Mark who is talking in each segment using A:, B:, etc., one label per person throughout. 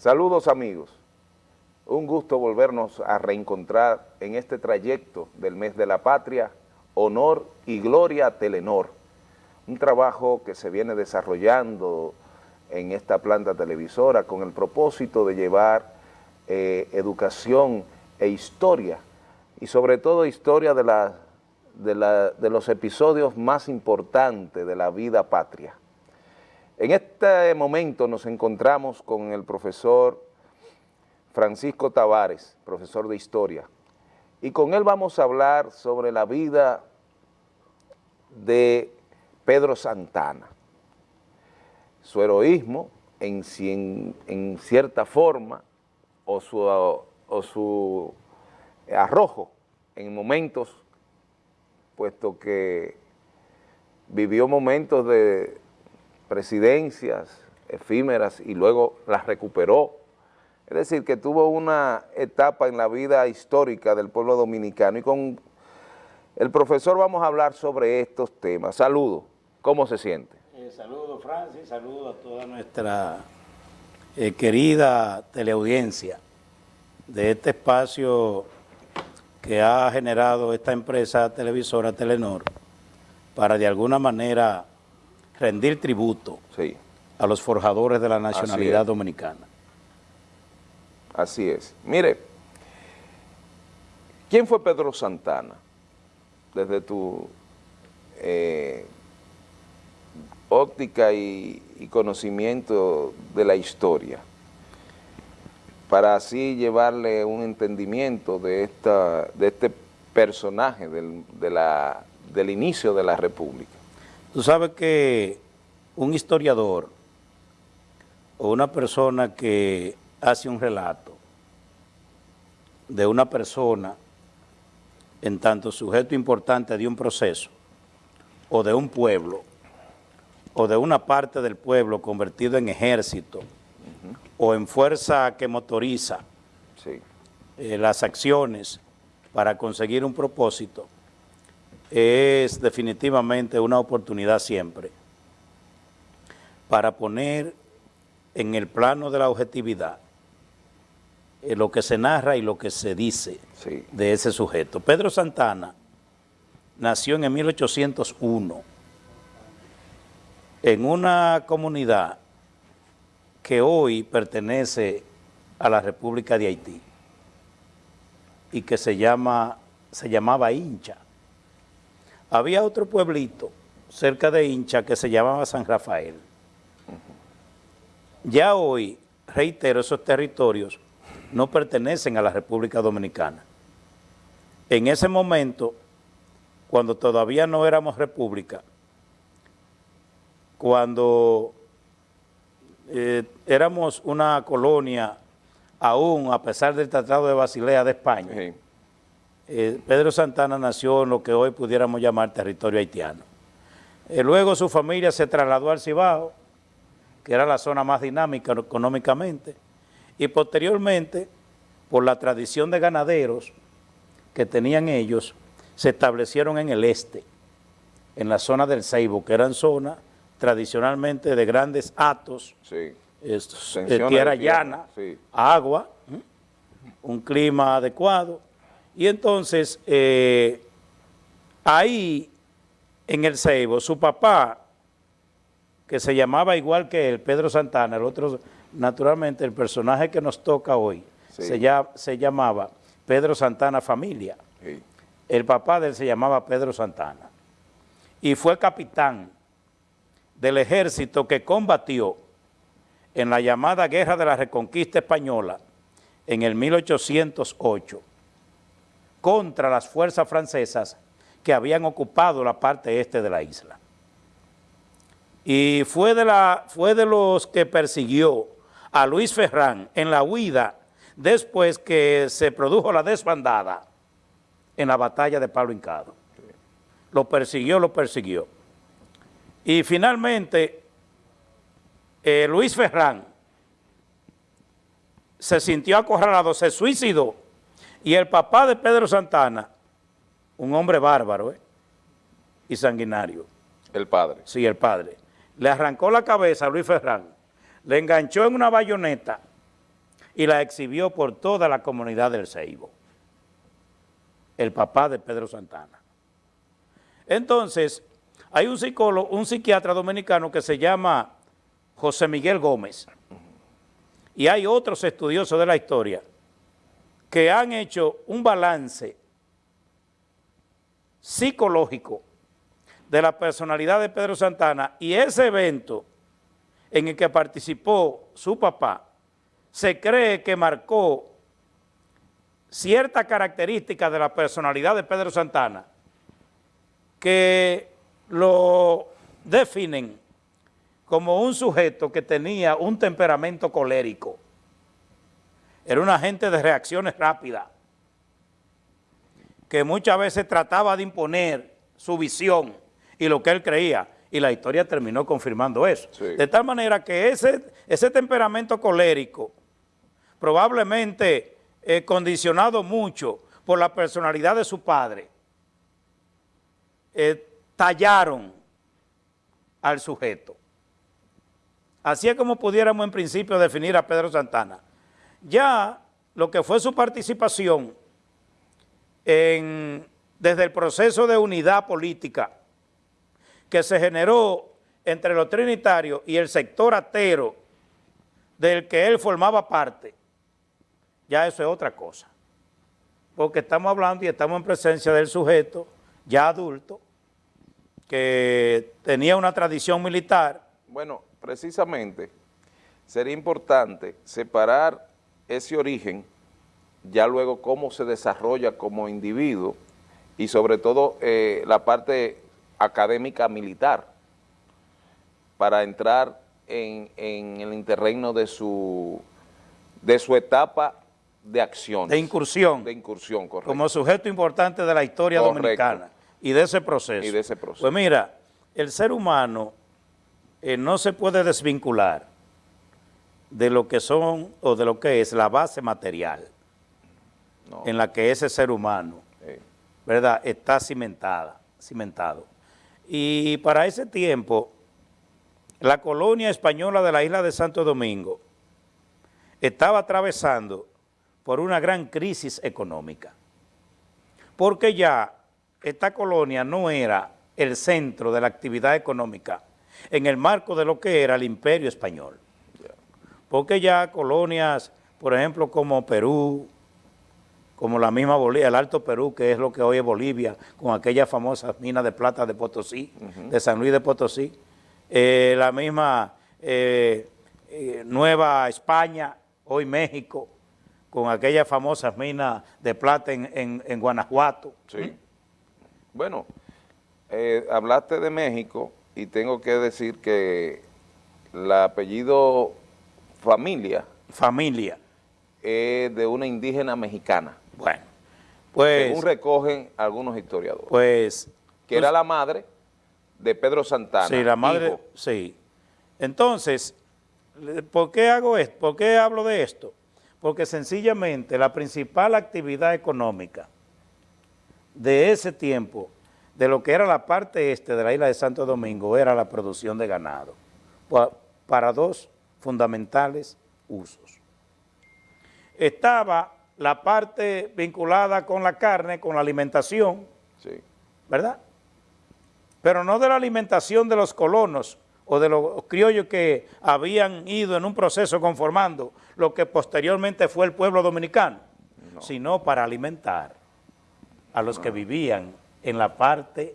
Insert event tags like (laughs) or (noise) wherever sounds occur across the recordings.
A: Saludos amigos, un gusto volvernos a reencontrar en este trayecto del mes de la patria, honor y gloria a Telenor, un trabajo que se viene desarrollando en esta planta televisora con el propósito de llevar eh, educación e historia, y sobre todo historia de, los episodios más importantes de la vida patria. En este momento nos encontramos con el profesor Francisco Tavares, profesor de Historia, y con él vamos a hablar sobre la vida de Pedro Santana, su heroísmo en, cierta forma o su arrojo en momentos, puesto que vivió momentos de presidencias efímeras y luego las recuperó. Es decir, que tuvo una etapa en la vida histórica del pueblo dominicano y con el profesor vamos a hablar sobre estos temas. Saludos, ¿cómo se siente?
B: Eh, saludos Francis, saludos a toda nuestra eh, querida teleaudiencia de este espacio que ha generado esta empresa televisora Telenor para de alguna manera rendir tributo a los forjadores de la nacionalidad dominicana.
A: Así es. Mire, ¿quién fue Pedro Santana? Desde tu eh, óptica y, conocimiento de la historia, para así llevarle un entendimiento de, esta, de este personaje del, del inicio de la República.
B: Tú sabes que un historiador o una persona que hace un relato de una persona en tanto sujeto importante de un proceso o de un pueblo o de una parte del pueblo convertido en ejército o en fuerza que motoriza eh, las acciones para conseguir un propósito, es definitivamente una oportunidad siempre para poner en el plano de la objetividad eh, lo que se narra y lo que se dice de ese sujeto. Pedro Santana nació en 1801 en una comunidad que hoy pertenece a la República de Haití y que se, llama, se llamaba Hincha. Había otro pueblito cerca de Hincha que se llamaba San Rafael. Ya hoy, reitero, esos territorios no pertenecen a la República Dominicana. En ese momento, cuando todavía no éramos república, cuando eh, éramos una colonia aún a pesar del Tratado de Basilea de España, eh, Pedro Santana nació en lo que hoy pudiéramos llamar territorio haitiano. Eh, luego su familia se trasladó al Cibao, que era la zona más dinámica económicamente, y posteriormente, por la tradición de ganaderos que tenían ellos, se establecieron en el este, en la zona del Ceibo, que eran zonas tradicionalmente de grandes atos, de eh, tierra llana, agua, un clima adecuado, y entonces, eh, ahí en el Ceibo, su papá, que se llamaba igual que él, Pedro Santana, el otro, naturalmente, el personaje que nos toca hoy, se, se, llamaba Pedro Santana Familia. El papá de él se llamaba Pedro Santana. Y fue capitán del ejército que combatió en la llamada Guerra de la Reconquista Española en el 1808 contra las fuerzas francesas que habían ocupado la parte este de la isla. Y fue de, la, fue de los que persiguió a Luis Ferrán en la huida después que se produjo la desbandada en la batalla de Pablo Hincado. Lo persiguió, lo persiguió. Y finalmente, eh, Luis Ferrán se sintió acorralado, se suicidó y el papá de Pedro Santana, un hombre bárbaro ¿eh? y sanguinario.
A: El padre.
B: Sí, el padre. Le arrancó la cabeza a Luis Ferrán, le enganchó en una bayoneta y la exhibió por toda la comunidad del Ceibo, el papá de Pedro Santana. Entonces, hay un psicólogo, un psiquiatra dominicano que se llama José Miguel Gómez, y hay otros estudiosos de la historia que han hecho un balance psicológico de la personalidad de Pedro Santana y ese evento en el que participó su papá, se cree que marcó cierta característica de la personalidad de Pedro Santana que lo definen como un sujeto que tenía un temperamento colérico. Era un agente de reacciones rápidas, que muchas veces trataba de imponer su visión y lo que él creía, y la historia terminó confirmando eso. De tal manera que ese, ese temperamento colérico, probablemente eh, condicionado mucho por la personalidad de su padre, eh, tallaron al sujeto. Así es como pudiéramos en principio definir a Pedro Santana. Ya lo que fue su participación desde el proceso de unidad política que se generó entre los trinitarios y el sector atero del que él formaba parte, ya eso es otra cosa. Porque estamos hablando y estamos en presencia del sujeto ya adulto, que tenía una tradición militar.
A: Bueno, precisamente sería importante separar ese origen, ya luego cómo se desarrolla como individuo y sobre todo eh, la parte académica militar para entrar en, el interregno de su, de su etapa de acción.
B: De incursión.
A: De incursión, correcto.
B: Como sujeto importante de la historia dominicana y de ese proceso.
A: Y de ese proceso.
B: Pues mira, el ser humano eh, no se puede desvincular de lo que son o de lo que es la base material en la que ese ser humano, ¿verdad?, está cimentada, cimentado. Y para ese tiempo, la colonia española de la isla de Santo Domingo estaba atravesando por una gran crisis económica, porque ya esta colonia no era el centro de la actividad económica en el marco de lo que era el imperio español, porque ya colonias, por ejemplo, como Perú, como la misma Bolivia, el Alto Perú, que es lo que hoy es Bolivia, con aquellas famosas minas de plata de Potosí, de San Luis de Potosí, eh, la misma eh, eh, Nueva España, hoy México, con aquellas famosas minas de plata en, en, Guanajuato.
A: Sí. Bueno, hablaste de México y tengo que decir que el apellido familia.
B: Familia.
A: De una indígena mexicana.
B: Bueno, pues...
A: Según recogen algunos historiadores.
B: Pues...
A: Que era la madre de Pedro Santana.
B: Sí, la madre, sí. Entonces, ¿por qué hago esto? ¿Por qué hablo de esto? Porque sencillamente la principal actividad económica de ese tiempo, de lo que era la parte este de la isla de Santo Domingo, era la producción de ganado, para dos fundamentales usos. Estaba la parte vinculada con la carne, con la alimentación, ¿verdad? Pero no de la alimentación de los colonos o de los criollos que habían ido en un proceso conformando lo que posteriormente fue el pueblo dominicano, sino para alimentar a los que vivían en la parte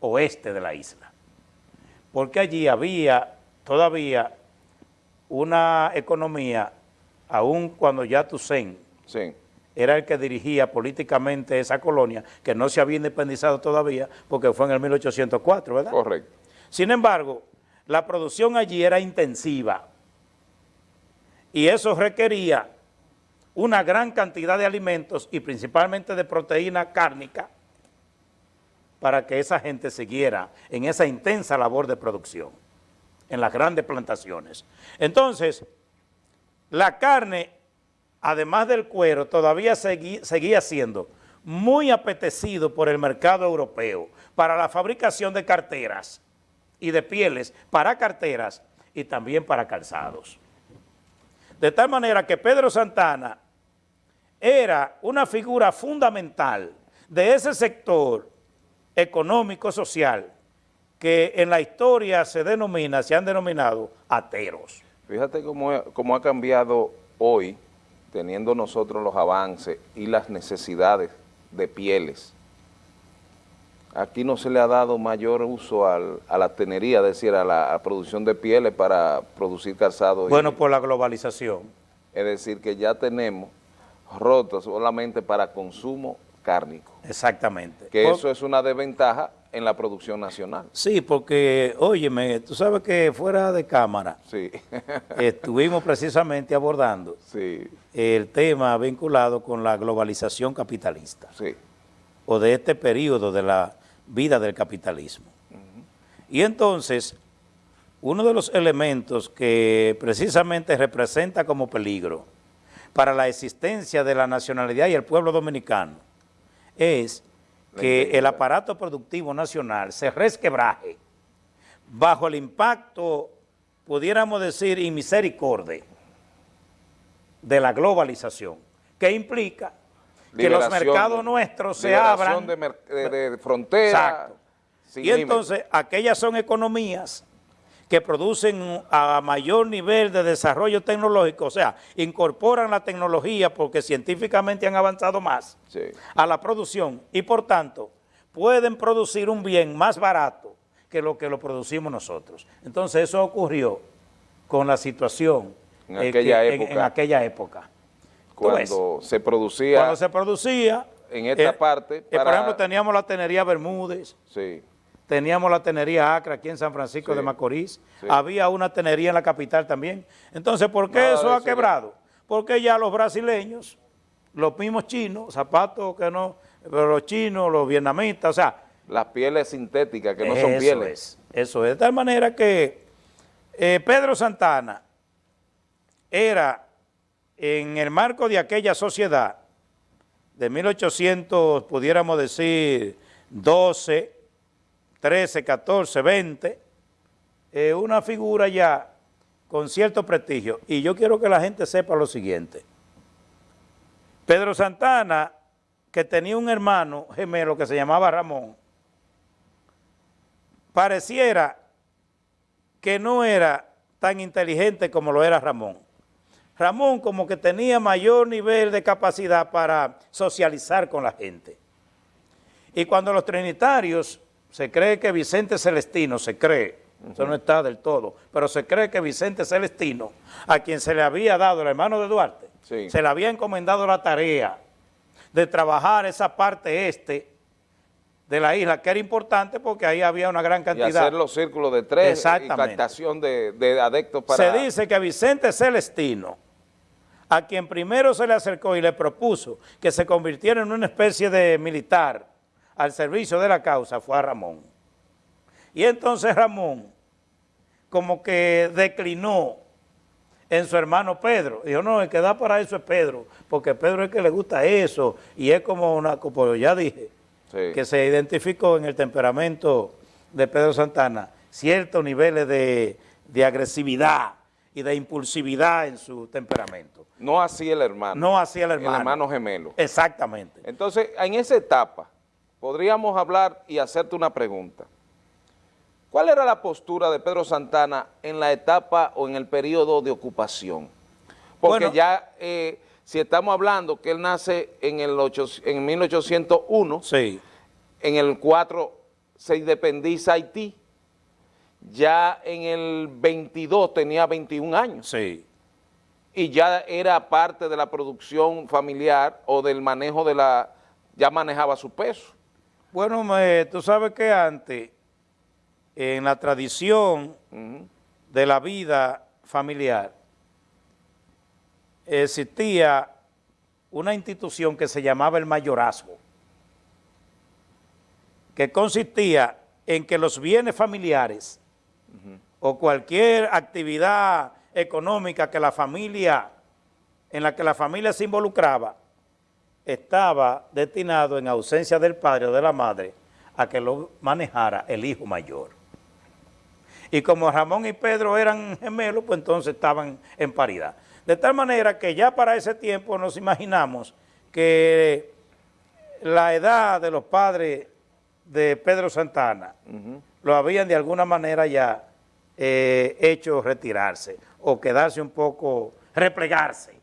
B: oeste de la isla. Porque allí había todavía una economía, aun cuando ya Toussaint era el que dirigía políticamente esa colonia, que no se había independizado todavía, porque fue en el 1804, ¿verdad?
A: Correcto.
B: Sin embargo, la producción allí era intensiva y eso requería una gran cantidad de alimentos y principalmente de proteína cárnica para que esa gente siguiera en esa intensa labor de producción, en las grandes plantaciones. Entonces, la carne además del cuero, todavía seguía siendo muy apetecido por el mercado europeo para la fabricación de carteras y de pieles para carteras y también para calzados. De tal manera que Pedro Santana era una figura fundamental de ese sector económico-social que en la historia se denomina, se han denominado ateros.
A: Fíjate cómo, cómo ha cambiado hoy, teniendo nosotros los avances y las necesidades de pieles. Aquí no se le ha dado mayor uso a la tenería, es decir, a la producción de pieles para producir calzado.
B: Bueno, por la globalización.
A: Es decir, que ya tenemos rotos solamente para consumo cárnico.
B: Exactamente.
A: Que eso es una desventaja en la producción nacional.
B: Sí, porque, óyeme, tú sabes que fuera de cámara
A: sí. (laughs)
B: estuvimos precisamente abordando
A: sí.
B: el tema vinculado con la globalización capitalista.
A: Sí.
B: O de este periodo de la vida del capitalismo. Y entonces, uno de los elementos que precisamente representa como peligro para la existencia de la nacionalidad y el pueblo dominicano es que el aparato productivo nacional se resquebraje bajo el impacto, pudiéramos decir, inmisericordia de la globalización, que implica que los mercados nuestros se abran.
A: de, de, fronteras.
B: Y entonces, aquellas son economías que producen a mayor nivel de desarrollo tecnológico, o sea, incorporan la tecnología porque científicamente han avanzado más a la producción y por tanto pueden producir un bien más barato que lo que lo producimos nosotros. Entonces eso ocurrió con la situación
A: en aquella época.
B: En, aquella época.
A: Cuando se producía.
B: Cuando se producía.
A: En esta eh, parte.
B: Eh, por ejemplo, teníamos la tenería Bermúdez.
A: Sí
B: teníamos la tenería Acra aquí en San Francisco de Macorís, había una tenería en la capital también. Entonces, ¿por qué eso ha quebrado? Porque ya los brasileños, los mismos chinos, zapatos que no, pero los chinos, los vietnamitas, o sea...
A: Las pieles sintéticas que no son pieles.
B: Es, eso es, de tal manera que eh, Pedro Santana era, en el marco de aquella sociedad, de 1800, pudiéramos decir, 12, 13, 14, 20, una figura ya con cierto prestigio. Y yo quiero que la gente sepa lo siguiente. Pedro Santana, que tenía un hermano gemelo que se llamaba Ramón, pareciera que no era tan inteligente como lo era Ramón. Ramón como que tenía mayor nivel de capacidad para socializar con la gente. Y cuando los trinitarios se cree que Vicente Celestino, se cree, eso no está del todo, pero se cree que Vicente Celestino, a quien se le había dado, el hermano de Duarte, se le había encomendado la tarea de trabajar esa parte este de la isla, que era importante porque ahí había una gran cantidad. Y
A: hacer los círculos de tres y captación de, de adeptos para...
B: Se dice que Vicente Celestino, a quien primero se le acercó y le propuso que se convirtiera en una especie de militar, al servicio de la causa fue a Ramón. Y entonces Ramón como que declinó en su hermano Pedro. Dijo, no, el que da para eso es Pedro, porque Pedro es el que le gusta eso, y es como una, como ya dije, que se identificó en el temperamento de Pedro Santana ciertos niveles de, de, agresividad y de impulsividad en su temperamento.
A: No así el hermano.
B: No así el hermano.
A: El hermano gemelo.
B: Exactamente.
A: Entonces, en esa etapa, podríamos hablar y hacerte una pregunta. ¿Cuál era la postura de Pedro Santana en la etapa o en el periodo de ocupación? Porque ya, eh, si estamos hablando que él nace en, el en 1801,
B: sí.
A: en el 4 se independiza Haití, ya en el 22 tenía 21 años.
B: Sí.
A: Y ya era parte de la producción familiar o del manejo de la, ya manejaba su peso.
B: Bueno, tú sabes que antes, en la tradición de la vida familiar, existía una institución que se llamaba el mayorazgo, que consistía en que los bienes familiares o cualquier actividad económica que la familia, en la que la familia se involucraba, estaba destinado en ausencia del padre o de la madre a que lo manejara el hijo mayor. Y como Ramón y Pedro eran gemelos, pues entonces estaban en paridad. De tal manera que ya para ese tiempo nos imaginamos que la edad de los padres de Pedro Santana lo habían de alguna manera ya eh, hecho retirarse o quedarse un poco, replegarse.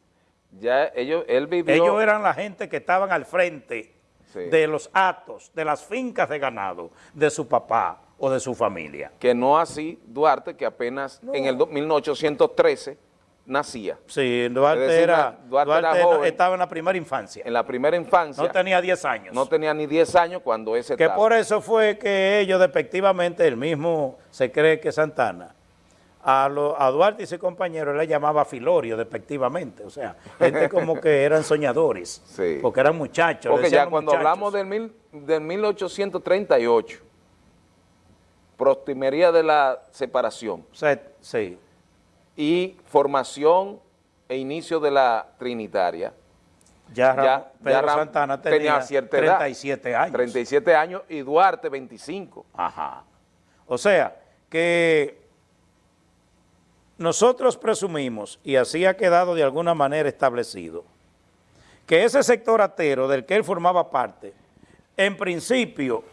A: Ya ellos, él vivió...
B: Ellos eran la gente que estaban al frente de los actos, de las fincas de ganado de su papá o de su familia.
A: Que no así Duarte, que apenas en el 1813 nacía.
B: Sí, Duarte, era, Duarte, estaba en la primera infancia.
A: En la primera infancia.
B: No tenía 10 años.
A: No tenía ni 10 años cuando ese
B: Que por eso fue que ellos despectivamente, el mismo se cree que Santana, a, a Duarte y sus compañeros le llamaba Filorio despectivamente, o sea, gente como que eran soñadores, (laughs) sí. porque eran muchachos.
A: Porque ya cuando hablamos del, mil, del 1838, prostimería de la separación.
B: sí
A: y formación e inicio de la Trinitaria.
B: Ya, Pedro Santana tenía, 37 años.
A: 37 años y Duarte 25.
B: Ajá. O sea, que nosotros presumimos, y así ha quedado de alguna manera establecido, que ese sector atero del que él formaba parte, en principio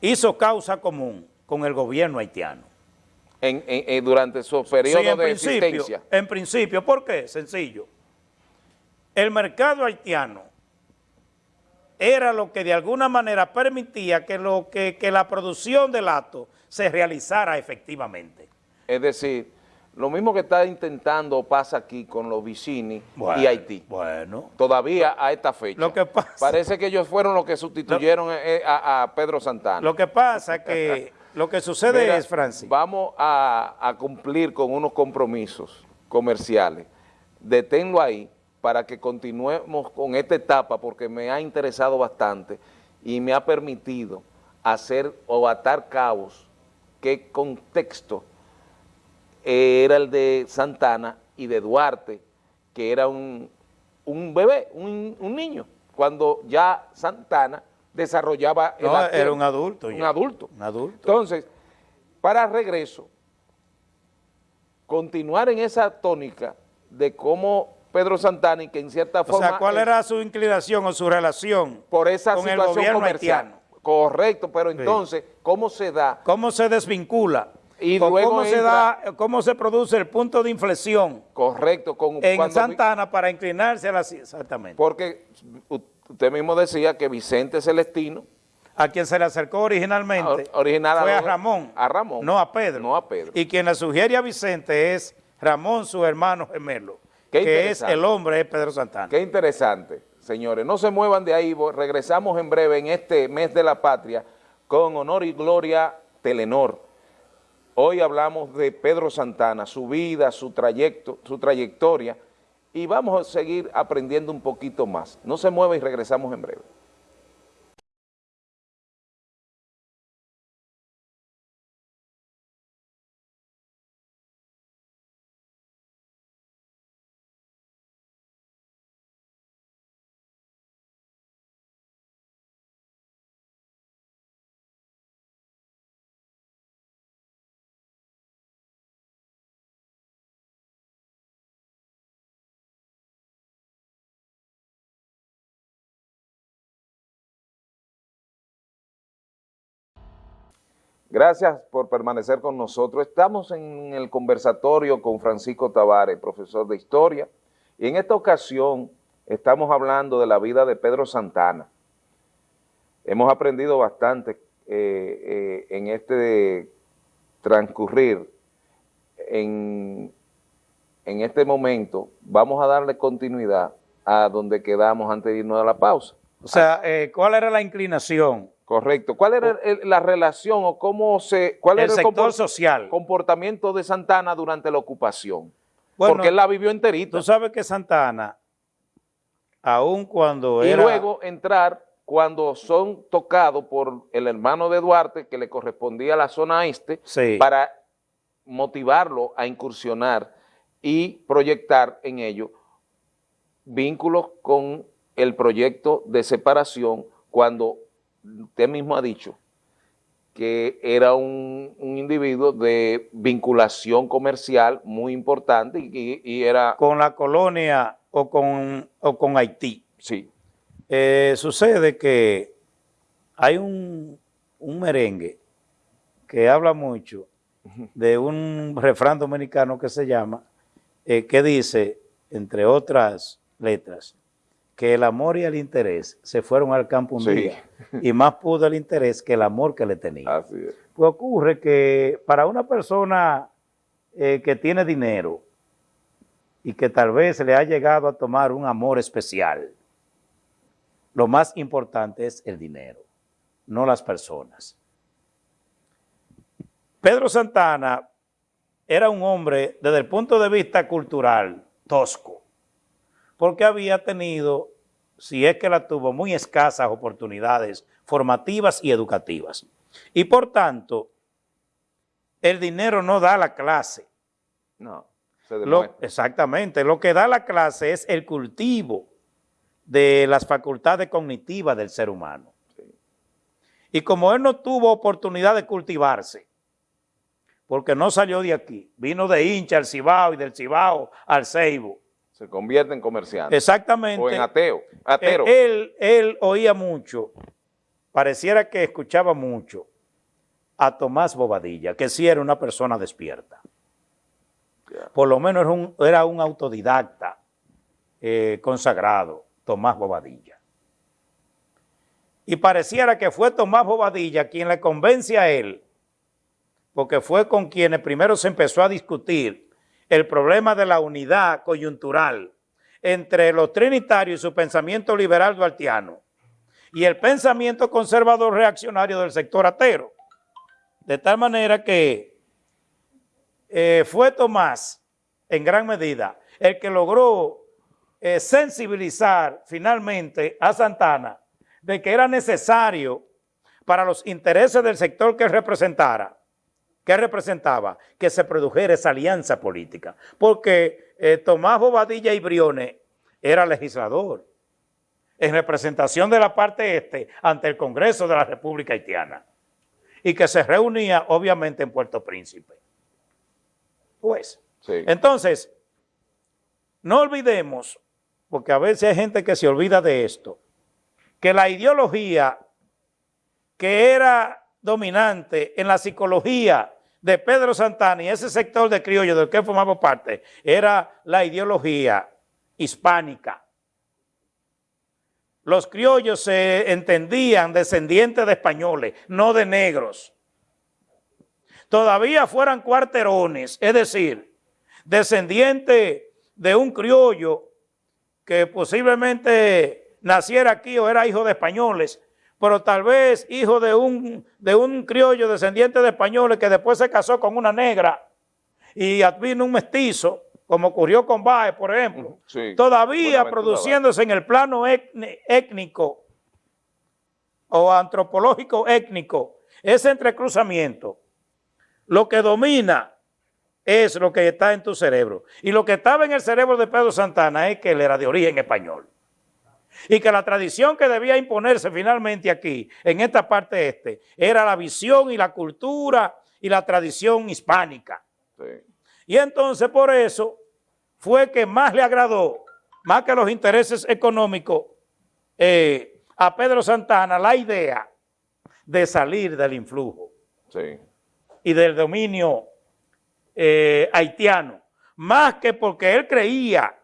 B: hizo causa común con el gobierno haitiano
A: en, durante su periodo de existencia.
B: En principio, ¿por qué? Sencillo. El mercado haitiano era lo que de alguna manera permitía que, lo, que, la producción del acto se realizara efectivamente.
A: Es decir, lo mismo que está intentando pasa aquí con los Vicini y Haití.
B: Bueno.
A: Todavía a esta fecha.
B: Lo que pasa,
A: Parece que ellos fueron los que sustituyeron eh, a, a Pedro Santana.
B: Lo que pasa es que (laughs) Lo que sucede es, Francis.
A: Vamos a, cumplir con unos compromisos comerciales. Deténlo ahí para que continuemos con esta etapa porque me ha interesado bastante y me ha permitido hacer o atar cabos qué contexto era el de Santana y de Duarte, que era un, bebé, un, un niño, cuando ya Santana desarrollaba
B: el era un adulto.
A: Un adulto.
B: Un adulto.
A: Entonces, para regreso, continuar en esa tónica de cómo Pedro Santana, que en cierta forma...
B: O sea, ¿cuál era su inclinación o su relación
A: por esa con situación el gobierno comercial? Correcto, pero entonces, ¿cómo se da?
B: ¿Cómo se desvincula? Y luego cómo se da, cómo se produce el punto de inflexión.
A: Correcto.
B: Con, en Santana para inclinarse a la... Exactamente.
A: Porque usted mismo decía que Vicente Celestino...
B: A quien se le acercó originalmente
A: original
B: fue a, Ramón.
A: A Ramón.
B: No a Pedro.
A: No a Pedro.
B: Y quien le sugiere a Vicente es Ramón, su hermano gemelo, que es el hombre de Pedro Santana.
A: Qué interesante, señores. No se muevan de ahí, regresamos en breve en este mes de la patria con honor y gloria Telenor. Hoy hablamos de Pedro Santana, su vida, su trayecto, su trayectoria, y vamos a seguir aprendiendo un poquito más. No se mueva y regresamos en breve. Gracias por permanecer con nosotros. Estamos en el conversatorio con Francisco Tavares, profesor de Historia, y en esta ocasión estamos hablando de la vida de Pedro Santana. Hemos aprendido bastante eh, eh, en este transcurrir. En, en este momento vamos a darle continuidad a donde quedamos antes de irnos a la pausa.
B: O sea, eh, ¿cuál era la inclinación
A: Correcto. ¿Cuál era la relación o cómo se... cuál
B: el
A: era
B: sector social.
A: comportamiento de Santana durante la ocupación? Porque él la vivió enterita.
B: Tú sabes que Santana, aun cuando
A: y luego entrar cuando son tocados por el hermano de Duarte, que le correspondía a la zona este, para motivarlo a incursionar y proyectar en ello vínculos con el proyecto de separación cuando usted mismo ha dicho que era un, individuo de vinculación comercial muy importante y, era...
B: Con la colonia o con, o con Haití.
A: Sí.
B: Eh, sucede que hay un, merengue que habla mucho de un refrán dominicano que se llama, eh, que dice, entre otras letras, que el amor y el interés se fueron al campo un día y más pudo el interés que el amor que le tenía. Así es. Pues ocurre que para una persona eh, que tiene dinero y que tal vez le ha llegado a tomar un amor especial, lo más importante es el dinero, no las personas. Pedro Santana era un hombre desde el punto de vista cultural tosco porque había tenido, si es que la tuvo, muy escasas oportunidades formativas y educativas. Y por tanto, el dinero no da la clase.
A: No,
B: se exactamente, lo que da la clase es el cultivo de las facultades cognitivas del ser humano. Y como él no tuvo oportunidad de cultivarse, porque no salió de aquí, vino de hincha al Cibao y del Cibao al Ceibo,
A: se convierte en comerciante.
B: Exactamente.
A: O en ateo. Atero.
B: Eh, él, él oía mucho, pareciera que escuchaba mucho a Tomás Bobadilla, que sí era una persona despierta. Por lo menos era un, era un autodidacta eh, consagrado, Tomás Bobadilla. Y pareciera que fue Tomás Bobadilla quien le convence a él, porque fue con quienes primero se empezó a discutir el problema de la unidad coyuntural entre los trinitarios y su pensamiento liberal duartiano y el pensamiento conservador reaccionario del sector atero. De tal manera que eh, fue Tomás, en gran medida, el que logró eh, sensibilizar finalmente a Santana de que era necesario para los intereses del sector que representara ¿Qué representaba? Que se produjera esa alianza política. Porque eh, Tomás Bobadilla y Briones era legislador en representación de la parte este ante el Congreso de la República Haitiana y que se reunía obviamente en Puerto Príncipe. Pues, entonces, no olvidemos, porque a veces hay gente que se olvida de esto, que la ideología que era dominante en la psicología de Pedro Santana y ese sector de criollo del que formaba parte era la ideología hispánica. Los criollos se entendían descendientes de españoles, no de negros. Todavía fueran cuarterones, es decir, descendiente de un criollo que posiblemente naciera aquí o era hijo de españoles, pero tal vez hijo de un, de un criollo descendiente de españoles que después se casó con una negra y vino un mestizo, como ocurrió con Baez, por ejemplo, todavía produciéndose en el plano étnico o antropológico étnico, ese entrecruzamiento, lo que domina es lo que está en tu cerebro. Y lo que estaba en el cerebro de Pedro Santana es que él era de origen español y que la tradición que debía imponerse finalmente aquí, en esta parte este, era la visión y la cultura y la tradición hispánica. Y entonces por eso fue que más le agradó, más que los intereses económicos, eh, a Pedro Santana la idea de salir del influjo y del dominio eh, haitiano, más que porque él creía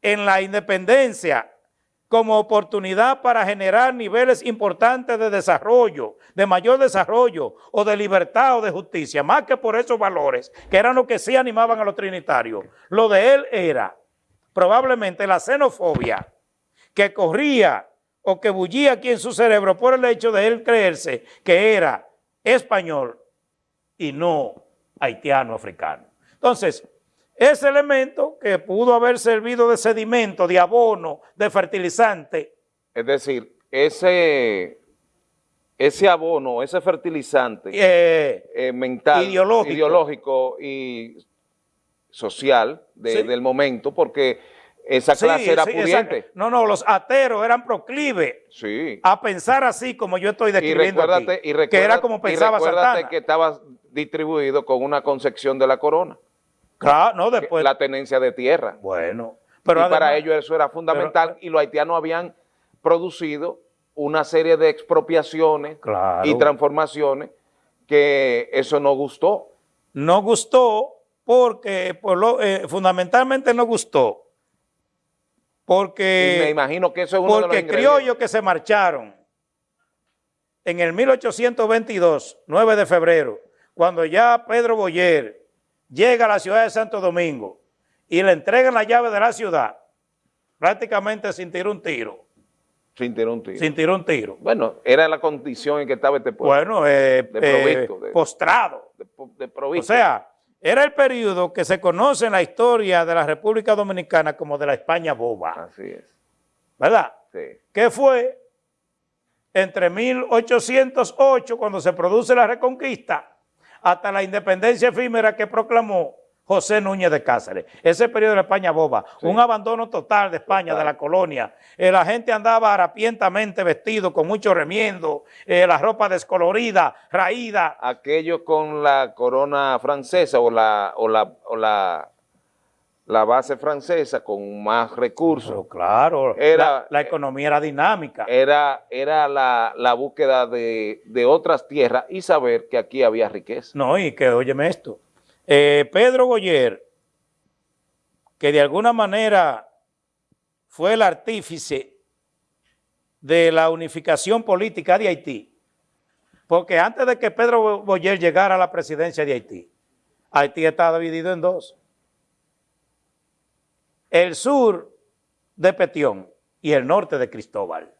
B: en la independencia como oportunidad para generar niveles importantes de desarrollo, de mayor desarrollo o de libertad o de justicia, más que por esos valores, que eran los que sí animaban a los trinitarios. Lo de él era probablemente la xenofobia que corría o que bullía aquí en su cerebro por el hecho de él creerse que era español y no haitiano africano. Entonces, ese elemento que pudo haber servido de sedimento, de abono, de fertilizante.
A: Es decir, ese, ese abono, ese fertilizante eh, eh, mental, ideológico. y social del momento, porque esa clase era pudiente.
B: No, no, los ateros eran proclives
A: sí.
B: a pensar así como yo estoy describiendo aquí, que era como pensaba
A: y que estaba distribuido con una concepción de la corona.
B: Claro, no, después...
A: La tenencia de tierra.
B: Bueno.
A: Pero y para ellos eso era fundamental y los haitianos habían producido una serie de expropiaciones y transformaciones que eso no gustó.
B: No gustó porque, por lo, eh, fundamentalmente no gustó porque,
A: me imagino que eso es uno
B: porque criollos que se marcharon en el 1822, 9 de febrero, cuando ya Pedro Boyer llega a la ciudad de Santo Domingo y le entregan la llave de la ciudad, prácticamente sin tirar un tiro.
A: Sin tirar un tiro.
B: Sin tirar un tiro.
A: Bueno, era la condición en que estaba este pueblo.
B: Bueno, eh, eh postrado.
A: De,
B: o sea, era el periodo que se conoce en la historia de la República Dominicana como de la España boba.
A: Así es.
B: ¿Verdad?
A: Sí.
B: Que fue entre 1808, cuando se produce la Reconquista, hasta la independencia efímera que proclamó José Núñez de Cáceres. Ese periodo de la España boba, un abandono total de España, de la colonia. Eh, la gente andaba harapientamente vestido, con mucho remiendo, eh, la ropa descolorida, raída.
A: Aquello con la corona francesa o la, o la, o la, la base francesa con más recursos.
B: claro,
A: era,
B: la, economía era dinámica.
A: Era, era la, la búsqueda de, de otras tierras y saber que aquí había riqueza.
B: No, y que óyeme esto, eh, Pedro Goyer, que de alguna manera fue el artífice de la unificación política de Haití, porque antes de que Pedro Boyer llegara a la presidencia de Haití, Haití estaba dividido en dos. El sur de Petión y el norte de Cristóbal.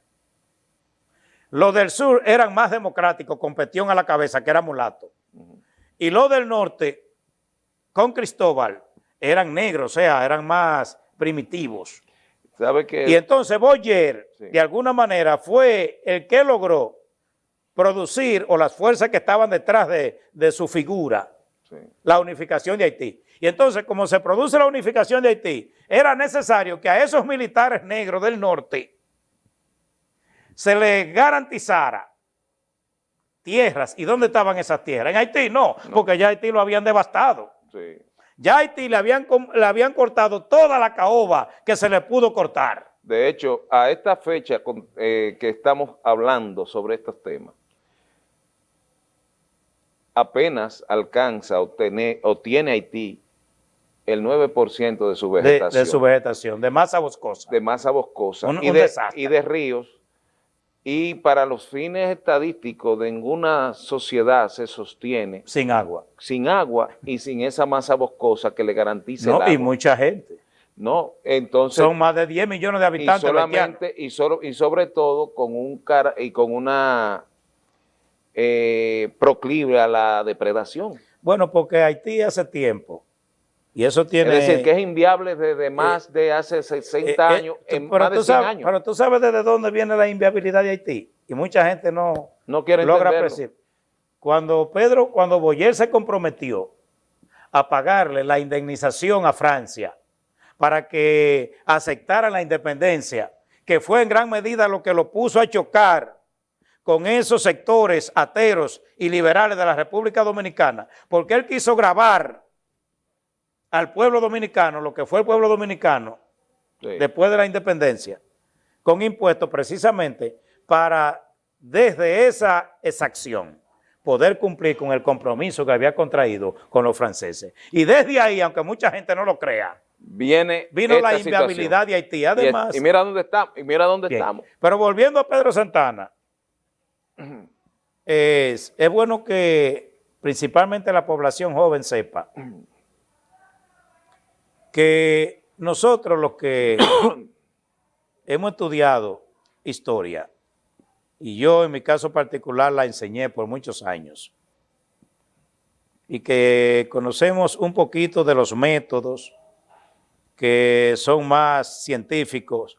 B: Los del sur eran más democráticos, con Petión a la cabeza, que era mulato. Y los del norte con Cristóbal eran negros, o sea, eran más primitivos.
A: ¿Sabe que
B: y entonces Boyer, de alguna manera, fue el que logró producir, o las fuerzas que estaban detrás de, su figura, la unificación de Haití. Y entonces, como se produce la unificación de Haití, era necesario que a esos militares negros del norte se les garantizara tierras. ¿Y dónde estaban esas tierras? En Haití no, no. porque ya Haití lo habían devastado. Ya a Haití le habían, le habían cortado toda la caoba que se le pudo cortar.
A: De hecho, a esta fecha eh, que estamos hablando sobre estos temas, apenas alcanza o tiene Haití el 9% de su vegetación.
B: De, su vegetación, de masa boscosa.
A: De masa boscosa. y, de, y de ríos y para los fines estadísticos de ninguna sociedad se sostiene
B: sin agua.
A: Sin agua y sin esa masa boscosa que le garantice
B: no, y mucha gente.
A: No, entonces...
B: Son más de 10 millones de habitantes.
A: Y solamente, y, solo, y sobre todo con un cara, y con una eh, proclive a la depredación.
B: Bueno, porque Haití hace tiempo y eso tiene...
A: Es decir, que es inviable desde más de hace 60 eh, eh, años, en más de 100 años.
B: Pero tú sabes desde dónde viene la inviabilidad de Haití. Y mucha gente no,
A: no quiere
B: logra apreciar. Cuando Pedro, cuando Boyer se comprometió a pagarle la indemnización a Francia para que aceptara la independencia, que fue en gran medida lo que lo puso a chocar con esos sectores ateros y liberales de la República Dominicana, porque él quiso grabar al pueblo dominicano, lo que fue el pueblo dominicano después de la independencia, con impuestos precisamente para, desde esa exacción, poder cumplir con el compromiso que había contraído con los franceses. Y desde ahí, aunque mucha gente no lo crea,
A: Viene
B: vino la inviabilidad de Haití. Además,
A: y, mira dónde estamos. Y mira dónde estamos.
B: Pero volviendo a Pedro Santana, (clears throat) es, es bueno que principalmente la población joven sepa (clears throat) que nosotros los que (coughs) hemos estudiado historia, y yo en mi caso particular la enseñé por muchos años, y que conocemos un poquito de los métodos que son más científicos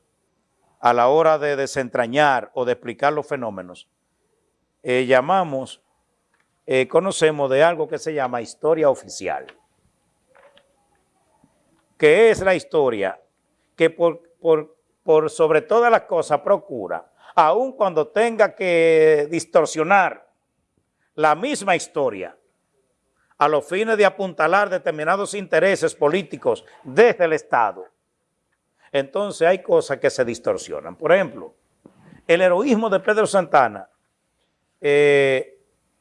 B: a la hora de desentrañar o de explicar los fenómenos, eh, llamamos, eh, conocemos de algo que se llama historia oficial. ¿Qué es la historia? que por, por, por sobre todas las cosas procura, aun cuando tenga que distorsionar la misma historia a los fines de apuntalar determinados intereses políticos desde el Estado, entonces hay cosas que se distorsionan. Por ejemplo, el heroísmo de Pedro Santana, eh,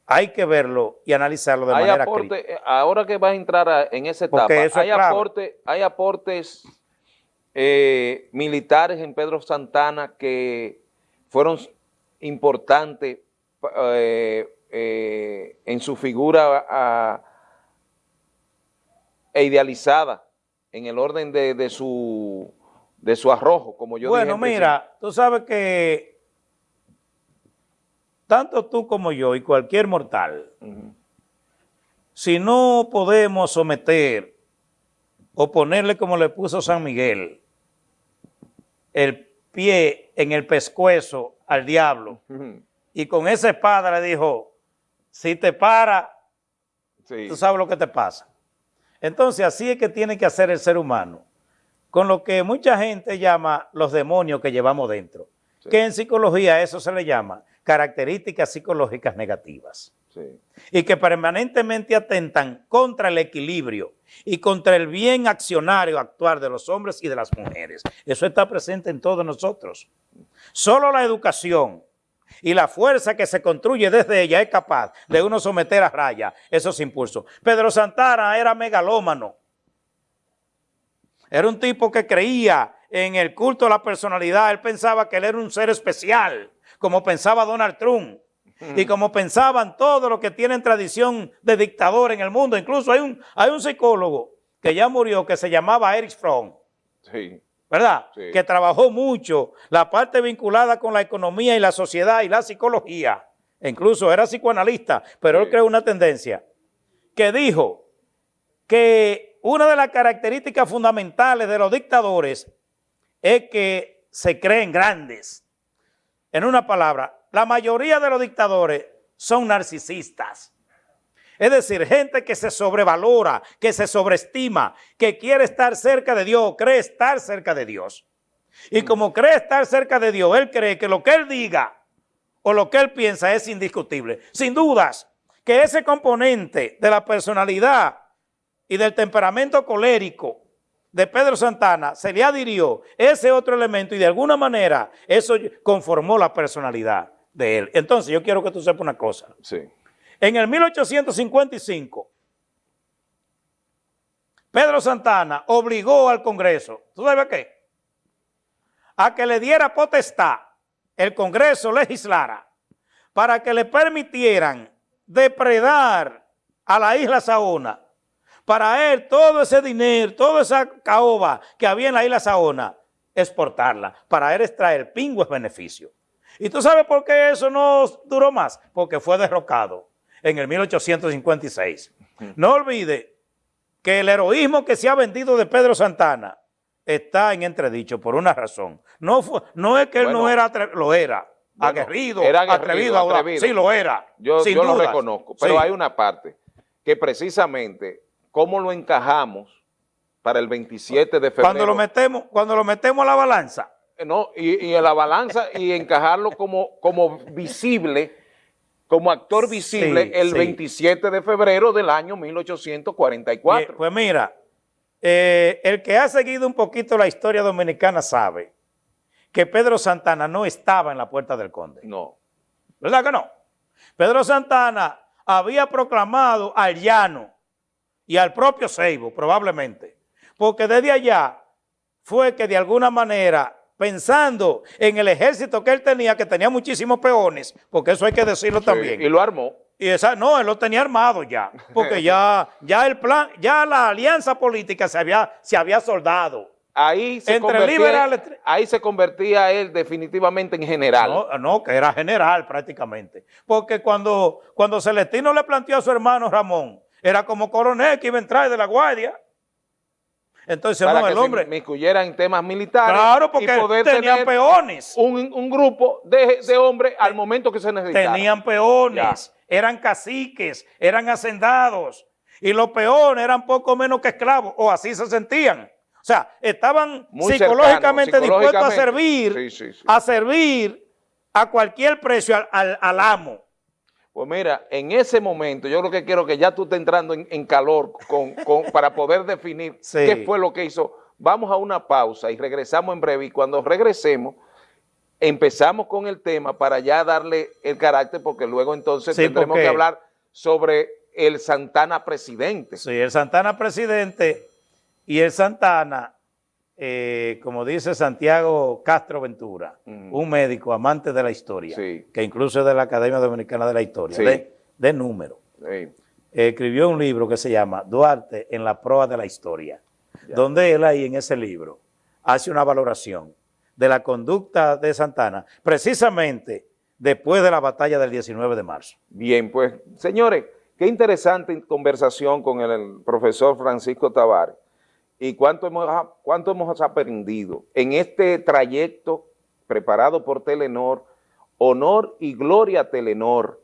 B: hay que verlo y analizarlo de manera crítica.
A: Eh, ahora que vas a entrar en esa etapa, hay, aporte, hay aportes eh, militares en Pedro Santana que fueron importantes en su figura e idealizada en el orden de, su, de su arrojo, como yo
B: bueno, Bueno, mira, tú sabes que tanto tú como yo y cualquier mortal, si no podemos someter o ponerle como le puso San Miguel, el pie en el pescuezo al diablo, y con esa espada le dijo, si te para, tú sabes lo que te pasa. Entonces así es que tiene que hacer el ser humano, con lo que mucha gente llama los demonios que llevamos dentro, que en psicología eso se le llama características psicológicas negativas. Y que permanentemente atentan contra el equilibrio y contra el bien accionario actuar de los hombres y de las mujeres. Eso está presente en todos nosotros. Solo la educación y la fuerza que se construye desde ella es capaz de uno someter a raya esos impulsos. Pedro Santana era megalómano. Era un tipo que creía en el culto a la personalidad. Él pensaba que él era un ser especial como pensaba Donald Trump y como pensaban todos los que tienen tradición de dictador en el mundo. Incluso hay un, hay un psicólogo que ya murió que se llamaba Eric Fromm. Sí. ¿Verdad? Que trabajó mucho la parte vinculada con la economía y la sociedad y la psicología. incluso era psicoanalista, pero él creó una tendencia que dijo que una de las características fundamentales de los dictadores es que se creen grandes en una palabra, la mayoría de los dictadores son narcisistas. Es decir, gente que se sobrevalora, que se sobreestima, que quiere estar cerca de Dios, cree estar cerca de Dios. Y como cree estar cerca de Dios, él cree que lo que él diga o lo que él piensa es indiscutible. Sin dudas, que ese componente de la personalidad y del temperamento colérico de Pedro Santana se le adhirió ese otro elemento y de alguna manera eso conformó la personalidad de él. Entonces yo quiero que tú sepas una cosa. Sí. En el 1855, Pedro Santana obligó al Congreso, ¿tú sabes qué? A que le diera potestad, el Congreso legislara, para que le permitieran depredar a la isla Saona para él todo ese dinero, toda esa caoba que había en la isla Saona, exportarla. Para él extraer pingües beneficio. ¿Y tú sabes por qué eso no duró más? Porque fue derrocado en el 1856. No olvide que el heroísmo que se ha vendido de Pedro Santana está en entredicho por una razón. No, fue, no es que él no era, lo era. aguerrido, era atrevido, atrevido, Sí, lo era.
A: Yo, lo reconozco, pero hay una parte que precisamente ¿cómo lo encajamos para el 27 de febrero?
B: Cuando lo metemos, cuando lo metemos a la balanza.
A: Eh, no, y, y a la balanza y encajarlo como, como visible, como actor visible el 27 de febrero del año 1844.
B: pues mira, eh, el que ha seguido un poquito la historia dominicana sabe que Pedro Santana no estaba en la Puerta del Conde.
A: No.
B: ¿Verdad que no? Pedro Santana había proclamado al llano y al propio Seibo, probablemente. Porque desde allá fue que de alguna manera, pensando en el ejército que él tenía, que tenía muchísimos peones, porque eso hay que decirlo también.
A: Y lo armó.
B: Y esa, no, él lo tenía armado ya, porque ya, (laughs) ya el plan, ya la alianza política se había, se había soldado.
A: Ahí se, convertía, ahí se convertía él definitivamente en general.
B: No, no, que era general prácticamente. Porque cuando, cuando Celestino le planteó a su hermano Ramón era como coronel que iba a entrar de la guardia. Entonces,
A: no, el hombre... me en temas militares.
B: Claro, porque tenían peones.
A: Un, grupo de, hombres al momento que se necesitaba.
B: Tenían peones, eran caciques, eran hacendados. Y los peones eran poco menos que esclavos, o así se sentían. O sea, estaban psicológicamente, dispuestos a servir, a servir a cualquier precio al, amo.
A: Pues mira, en ese momento yo lo que quiero que ya tú estés entrando en, calor para poder definir (laughs) qué fue lo que hizo. Vamos a una pausa y regresamos en breve y cuando regresemos empezamos con el tema para ya darle el carácter porque luego entonces tendremos que hablar sobre el Santana presidente.
B: Sí, el Santana presidente y el Santana, eh, como dice Santiago Castro Ventura, un médico amante de la historia, que incluso es de la Academia Dominicana de la Historia, de, número, escribió un libro que se llama Duarte en la proa de la historia, donde él ahí en ese libro hace una valoración de la conducta de Santana, precisamente después de la batalla del 19 de marzo.
A: Bien, pues, señores, qué interesante conversación con el profesor Francisco Tavares y cuánto hemos, cuánto hemos aprendido en este trayecto preparado por Telenor, honor y gloria a Telenor,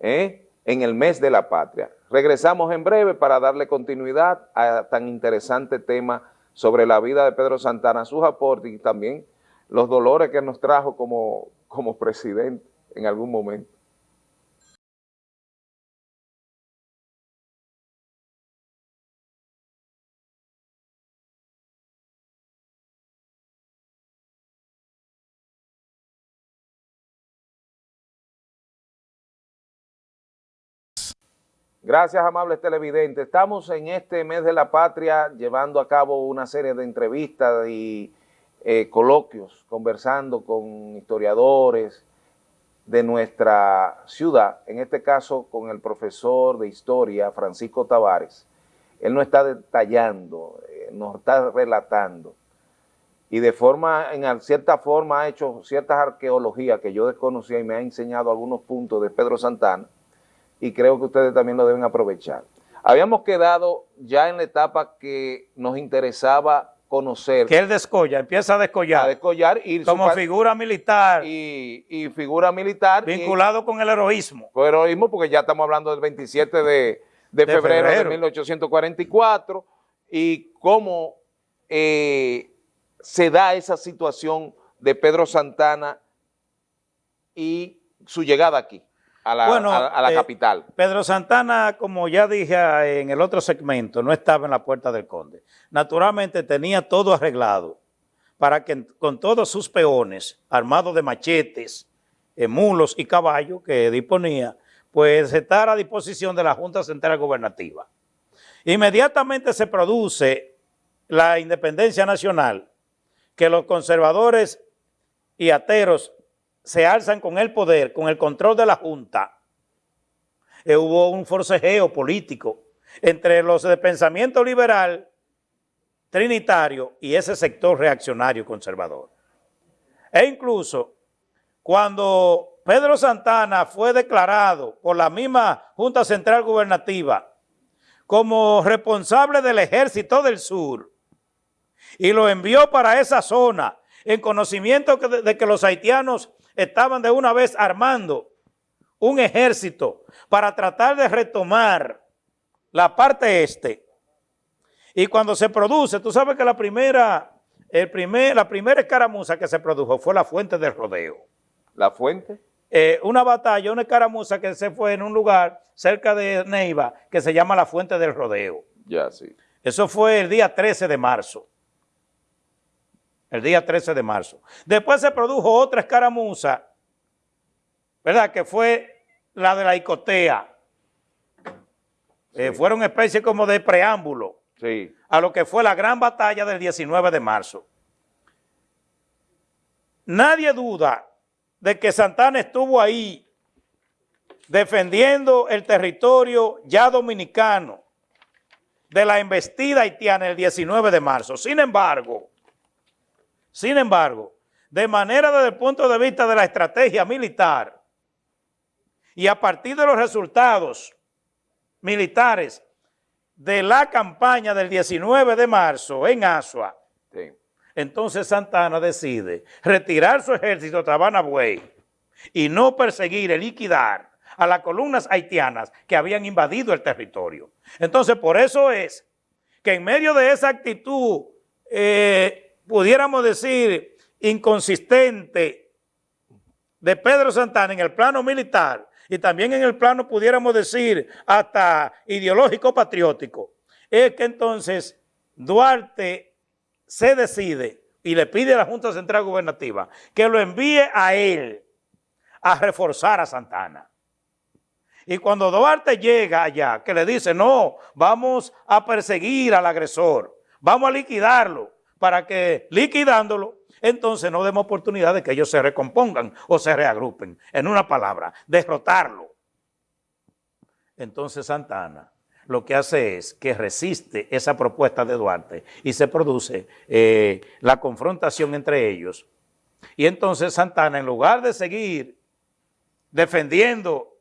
A: ¿eh? en el mes de la patria. Regresamos en breve para darle continuidad a tan interesante tema sobre la vida de Pedro Santana, sus aportes y también los dolores que nos trajo como, como presidente en algún momento. Gracias, amables televidentes. Estamos en este mes de la patria llevando a cabo una serie de entrevistas y eh, coloquios, conversando con historiadores de nuestra ciudad, en este caso con el profesor de historia, Francisco Tavares. Él nos está detallando, eh, nos está relatando y de forma, en cierta forma ha hecho ciertas arqueologías que yo desconocía y me ha enseñado algunos puntos de Pedro Santana, y creo que ustedes también lo deben aprovechar. Habíamos quedado ya en la etapa que nos interesaba conocer.
B: Que él descolla, empieza a descollar.
A: A descollar.
B: Y como figura militar.
A: Y, figura militar.
B: Vinculado con el heroísmo.
A: Con el heroísmo, porque ya estamos hablando del 27 de, febrero, de 1844 y cómo eh, se da esa situación de Pedro Santana y su llegada aquí a la, eh, capital.
B: Pedro Santana, como ya dije en el otro segmento, no estaba en la puerta del conde. Naturalmente tenía todo arreglado para que con todos sus peones, armados de machetes, eh, mulos y caballos que disponía, pues estar a disposición de la Junta Central Gubernativa. Inmediatamente se produce la independencia nacional, que los conservadores y ateros se alzan con el poder, con el control de la Junta, eh, hubo un forcejeo político entre los de pensamiento liberal, trinitario y ese sector reaccionario conservador. E incluso cuando Pedro Santana fue declarado por la misma Junta Central Gubernativa como responsable del Ejército del Sur y lo envió para esa zona en conocimiento de que los haitianos estaban de una vez armando un ejército para tratar de retomar la parte este. Y cuando se produce, tú sabes que la primera, el primer, la primera escaramuza que se produjo fue la fuente del rodeo.
A: ¿La fuente?
B: Eh, una batalla, una escaramuza que se fue en un lugar cerca de Neiva que se llama la fuente del rodeo.
A: Ya, sí.
B: Eso fue el día 13 de marzo el día 13 de marzo. Después se produjo otra escaramuza, ¿verdad? Que fue la de la Icotea. Eh, fueron especie como de preámbulo a lo que fue la gran batalla del 19 de marzo. Nadie duda de que Santana estuvo ahí defendiendo el territorio ya dominicano de la embestida haitiana el 19 de marzo. Sin embargo, sin embargo, de manera desde el punto de vista de la estrategia militar y a partir de los resultados militares de la campaña del 19 de marzo en Asua, entonces Santana decide retirar su ejército a Tabana Buey y no perseguir y liquidar a las columnas haitianas que habían invadido el territorio. Entonces, por eso es que en medio de esa actitud, eh, pudiéramos decir, inconsistente de Pedro Santana en el plano militar y también en el plano, pudiéramos decir, hasta ideológico patriótico, es que entonces Duarte se decide y le pide a la Junta Central Gubernativa que lo envíe a él a reforzar a Santana. Y cuando Duarte llega allá, que le dice, no, vamos a perseguir al agresor, vamos a liquidarlo, para que liquidándolo, entonces no demos oportunidad de que ellos se recompongan o se reagrupen. En una palabra, derrotarlo. Entonces Santana lo que hace es que resiste esa propuesta de Duarte y se produce eh, la confrontación entre ellos. Y entonces Santana, en lugar de seguir defendiendo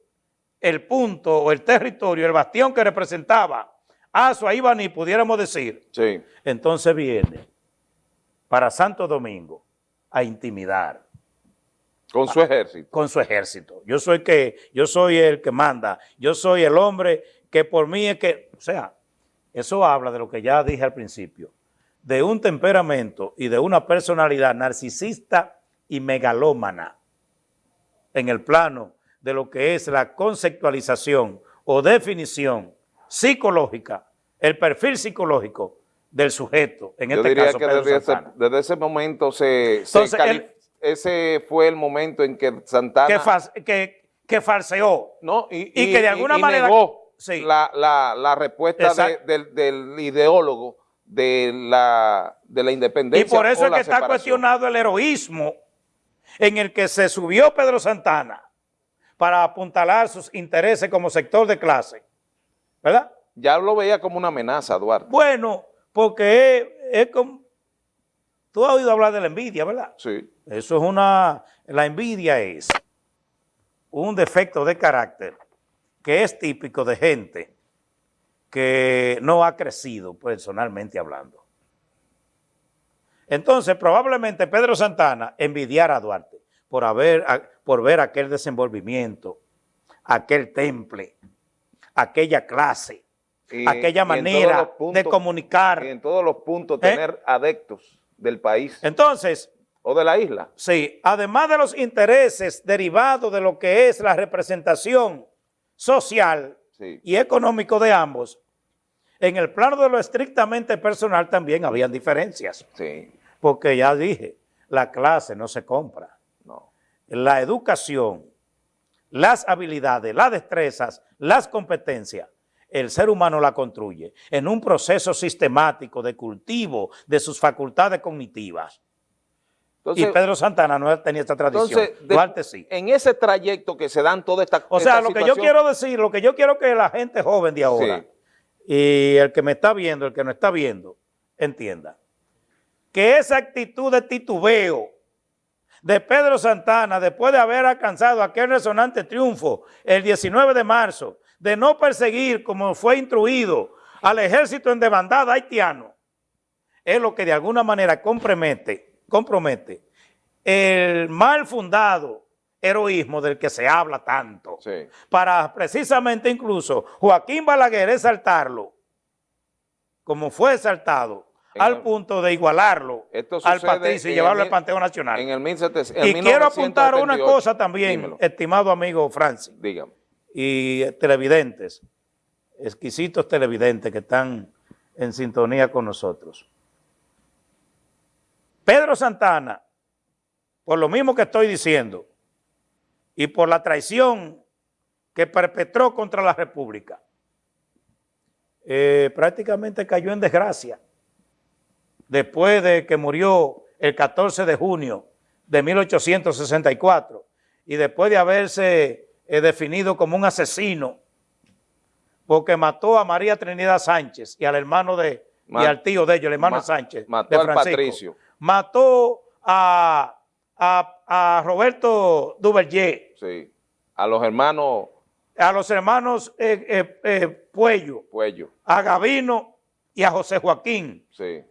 B: el punto o el territorio, el bastión que representaba a su Ibaní, pudiéramos decir, sí. entonces viene para Santo Domingo a intimidar.
A: Con su ejército.
B: Con su ejército. Yo soy, que, yo soy el que manda, yo soy el hombre que por mí es que, o sea, eso habla de lo que ya dije al principio, de un temperamento y de una personalidad narcisista y megalómana en el plano de lo que es la conceptualización o definición psicológica, el perfil psicológico del sujeto, en este caso
A: que desde ese, desde ese, momento se, ese fue el momento en que Santana...
B: Que, que, falseó.
A: No, y, que de alguna manera... Negó la, la, respuesta del, ideólogo de la, de la independencia.
B: Y por eso es que está cuestionado el heroísmo en el que se subió Pedro Santana para apuntalar sus intereses como sector de clase. ¿Verdad?
A: Ya lo veía como una amenaza, Duarte.
B: Bueno, porque es, como... Tú has oído hablar de la envidia, ¿verdad?
A: Sí.
B: Eso es una... La envidia es un defecto de carácter que es típico de gente que no ha crecido personalmente hablando. Entonces, probablemente Pedro Santana envidiara a Duarte por, haber, por ver aquel desenvolvimiento, aquel temple, aquella clase, aquella manera de comunicar.
A: Y en todos los puntos ¿Eh? tener adeptos del país.
B: Entonces...
A: O de la isla.
B: Sí, además de los intereses derivados de lo que es la representación social y económico de ambos, en el plano de lo estrictamente personal también habían diferencias.
A: Sí.
B: Porque ya dije, la clase no se compra.
A: No.
B: La educación, las habilidades, las destrezas, las competencias, el ser humano la construye en un proceso sistemático de cultivo de sus facultades cognitivas. y Pedro Santana no tenía esta tradición, entonces, sí.
A: En ese trayecto que se dan toda esta
B: O sea, lo que yo quiero decir, lo que yo quiero que la gente joven de ahora y el que me está viendo, el que no está viendo, entienda que esa actitud de titubeo de Pedro Santana, después de haber alcanzado aquel resonante triunfo el 19 de marzo, de no perseguir como fue instruido al ejército en demandada haitiano, es lo que de alguna manera compromete, compromete el mal fundado heroísmo del que se habla tanto, para precisamente incluso Joaquín Balaguer exaltarlo, como fue exaltado, al punto de igualarlo al patricio y llevarlo al Panteón Nacional.
A: En el
B: y quiero apuntar una cosa también, estimado amigo Francis.
A: Dígame
B: y televidentes, exquisitos televidentes que están en sintonía con nosotros. Pedro Santana, por lo mismo que estoy diciendo, y por la traición que perpetró contra la República, eh, prácticamente cayó en desgracia después de que murió el 14 de junio de 1864 y después de haberse es definido como un asesino porque mató a María Trinidad Sánchez y al hermano de, y al tío de ellos, el hermano Sánchez,
A: mató al Patricio.
B: Mató a, a, Roberto Duverger.
A: Sí, a los hermanos...
B: A los hermanos eh, eh, eh, Puello.
A: Puello.
B: A Gavino y a José Joaquín.
A: Sí.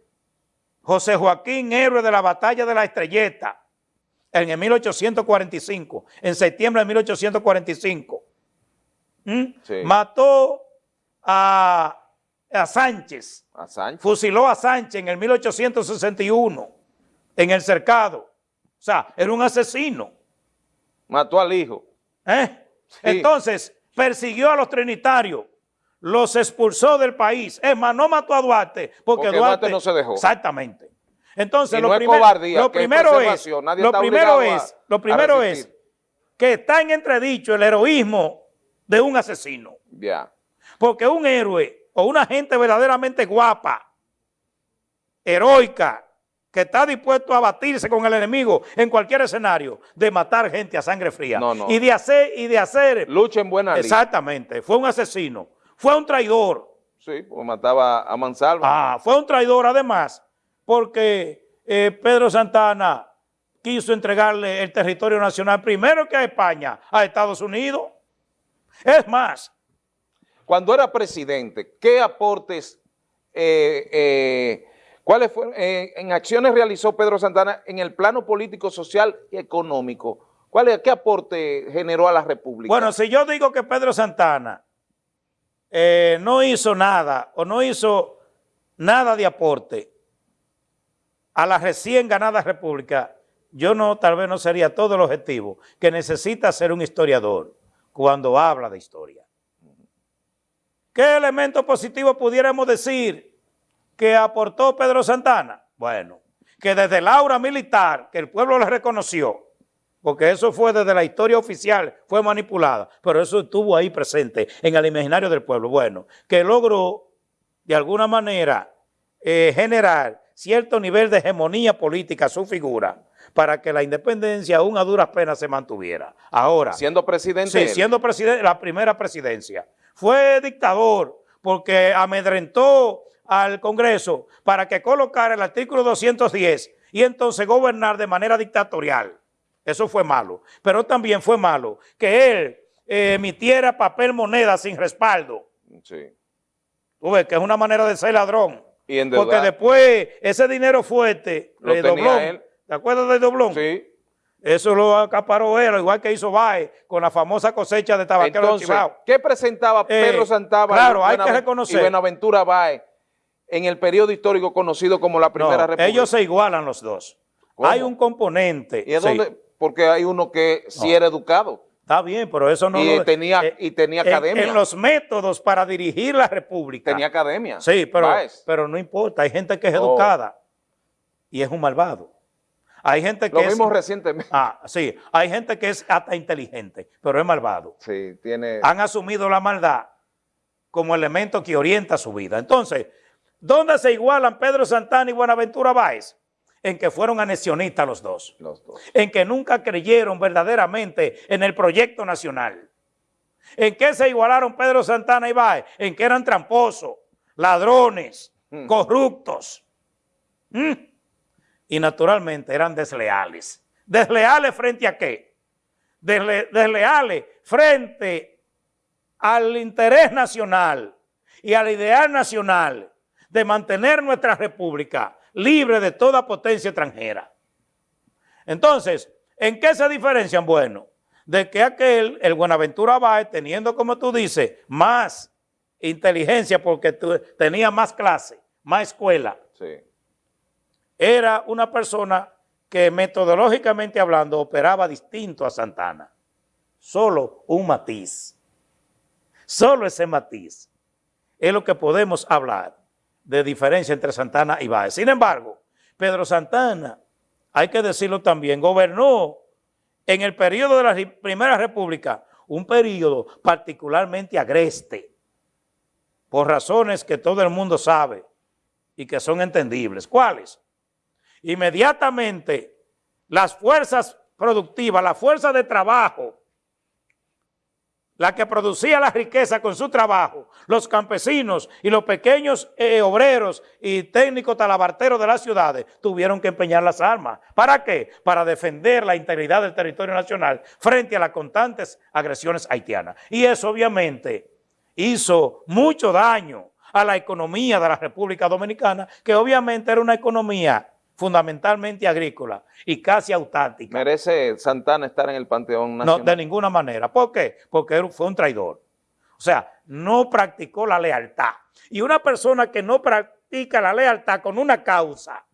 B: José Joaquín, héroe de la batalla de la Estrelleta en el 1845, en septiembre de 1845. ¿Mm? Mató a, a Sánchez.
A: A Sánchez.
B: Fusiló a Sánchez en el 1861 en el cercado. O sea, era un asesino.
A: Mató al hijo.
B: ¿Eh? Entonces, persiguió a los trinitarios, los expulsó del país. Es más, no mató a Duarte porque, Duarte,
A: no se dejó.
B: Exactamente. Entonces,
A: lo,
B: primero es, lo primero es, lo primero es que está en entredicho el heroísmo de un asesino.
A: Ya.
B: Porque un héroe o una gente verdaderamente guapa, heroica, que está dispuesto a batirse con el enemigo en cualquier escenario, de matar gente a sangre fría. Y de hacer, y de hacer...
A: Lucha en buena
B: Exactamente. Fue un asesino. Fue un traidor.
A: Sí, pues mataba a Mansalva.
B: Ah, fue un traidor además, porque eh, Pedro Santana quiso entregarle el territorio nacional primero que a España, a Estados Unidos. Es más.
A: Cuando era presidente, ¿qué aportes eh, eh, ¿Cuáles fueron, eh, en acciones realizó Pedro Santana en el plano político, social y económico? ¿Cuál ¿Qué aporte generó a la República?
B: Bueno, si yo digo que Pedro Santana no hizo nada o no hizo nada de aporte a la recién ganada República, yo no, tal vez no sería todo el objetivo que necesita ser un historiador cuando habla de historia. ¿Qué elemento positivo pudiéramos decir que aportó Pedro Santana? Bueno, que desde la aura militar, que el pueblo le reconoció, porque eso fue desde la historia oficial, fue manipulada, pero eso estuvo ahí presente en el imaginario del pueblo. Bueno, que logró de alguna manera eh, generar cierto nivel de hegemonía política a su figura para que la independencia aún a duras penas se mantuviera. Ahora.
A: Siendo presidente.
B: Sí, siendo presidente, la primera presidencia. Fue dictador porque amedrentó al Congreso para que colocara el artículo 210 y entonces gobernar de manera dictatorial. Eso fue malo. Pero también fue malo que él eh, emitiera papel moneda sin respaldo. Sí. Tú ves que es una manera de ser ladrón. ¿Y Porque después ese dinero fuerte,
A: lo de Doblón,
B: ¿te acuerdas de Doblón?
A: Sí.
B: Eso lo acaparó él, igual que hizo Baez con la famosa cosecha de tabaquero
A: Entonces, ¿qué presentaba Pedro eh, Santana
B: claro, hay que reconocer.
A: y Buenaventura Baez en el periodo histórico conocido como la Primera República.
B: ellos se igualan los dos. Hay un componente.
A: ¿Y es donde? Porque hay uno que sí era educado.
B: Está bien, pero eso no...
A: Y, tenía, eh, y tenía academia.
B: En, los métodos para dirigir la República.
A: Tenía academia.
B: Sí, pero, pero no importa. Hay gente que es oh. educada y es un malvado. Hay gente que
A: Lo vimos recientemente.
B: Ah, sí. Hay gente que es hasta inteligente, pero es malvado.
A: Sí, tiene...
B: Han asumido la maldad como elemento que orienta su vida. Entonces, ¿Dónde se igualan Pedro Santana y Buenaventura Báez? En que fueron anexionistas los dos.
A: Los dos.
B: En que nunca creyeron verdaderamente en el proyecto nacional. ¿En qué se igualaron Pedro Santana y Báez? En que eran tramposos, ladrones, mm. corruptos. Mm. Y naturalmente eran desleales. ¿Desleales frente a qué? desleales frente al interés nacional y al ideal nacional de mantener nuestra república libre de toda potencia extranjera. Entonces, ¿en qué se diferencian? Bueno, de que aquel, el Buenaventura Báez, teniendo, como tú dices, más inteligencia porque tenía más clase, más escuela, era una persona que metodológicamente hablando operaba distinto a Santana. Solo un matiz. Solo ese matiz es lo que podemos hablar de diferencia entre Santana y Báez. Sin embargo, Pedro Santana, hay que decirlo también, gobernó en el periodo de la Primera República, un periodo particularmente agreste, por razones que todo el mundo sabe y que son entendibles. ¿Cuáles? Inmediatamente las fuerzas productivas, la fuerza de trabajo la que producía la riqueza con su trabajo, los campesinos y los pequeños eh, obreros y técnicos talabarteros de las ciudades tuvieron que empeñar las armas. ¿Para qué? Para defender la integridad del territorio nacional frente a las constantes agresiones haitianas. Y eso obviamente hizo mucho daño a la economía de la República Dominicana, que obviamente era una economía fundamentalmente agrícola y casi autártica.
A: ¿Merece Santana estar en el Panteón Nacional?
B: No, de ninguna manera. ¿Por qué? Porque fue un traidor. O sea, no practicó la lealtad. Y una persona que no practica la lealtad con una causa,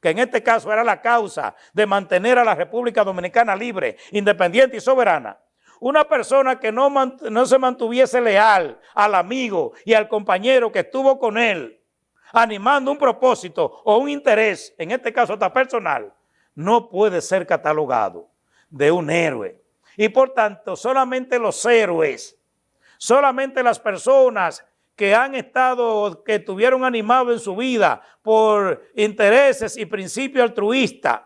B: que en este caso era la causa de mantener a la República Dominicana libre, independiente y soberana, una persona que no, no se mantuviese leal al amigo y al compañero que estuvo con él, animando un propósito o un interés, en este caso hasta personal, no puede ser catalogado de un héroe. Y por tanto, solamente los héroes, solamente las personas que han estado, que tuvieron animado en su vida por intereses y principios altruistas,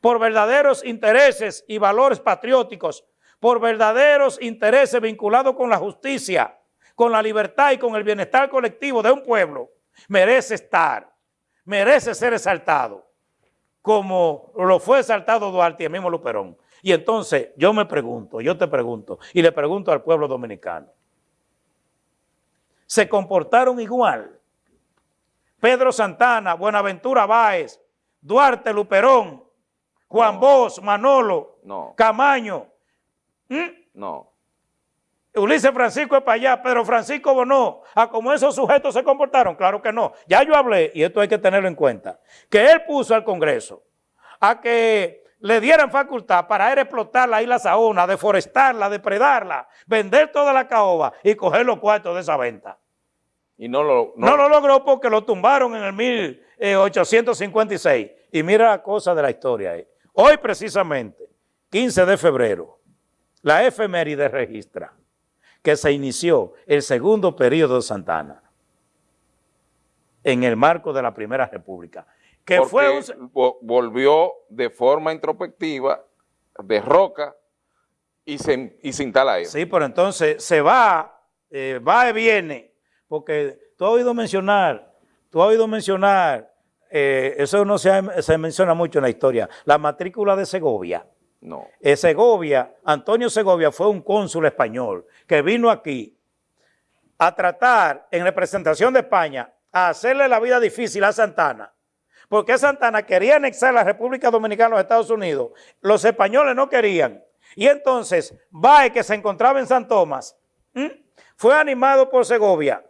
B: por verdaderos intereses y valores patrióticos, por verdaderos intereses vinculados con la justicia, con la libertad y con el bienestar colectivo de un pueblo, merece estar, merece ser exaltado, como lo fue exaltado Duarte y el mismo Luperón. Y entonces yo me pregunto, yo te pregunto, y le pregunto al pueblo dominicano, se comportaron igual. Pedro Santana, Buenaventura Báez, Duarte Luperón, Juan Bosch, Manolo, no. Camaño. No. Ulises Francisco es para allá, Pedro Francisco Bonó, a cómo esos sujetos se comportaron, claro que no. Ya yo hablé, y esto hay que tenerlo en cuenta, que él puso al Congreso a que le dieran facultad para explotar la isla Saona, deforestarla, depredarla, vender toda la caoba y coger los cuartos de esa venta. Y no lo, no, lo logró porque lo tumbaron en el 1856. Y mira la cosa de la historia ahí. Hoy precisamente, 15 de febrero, la efeméride registra que se inició el segundo periodo de Santana en el marco de la Primera República.
A: Que fue volvió de forma introspectiva, de roca, y se, y se instala ahí.
B: Sí, pero entonces se va, eh, va y viene, porque tú has oído mencionar, tú has oído mencionar, eh, eso no se, menciona mucho en la historia, la matrícula de Segovia. No. Eh, Segovia, Antonio Segovia fue un cónsul español que vino aquí a tratar, en representación de España, a hacerle la vida difícil a Santana, porque Santana quería anexar la República Dominicana a los Estados Unidos, los españoles no querían, y entonces Bae, que se encontraba en San Tomás, fue animado por Segovia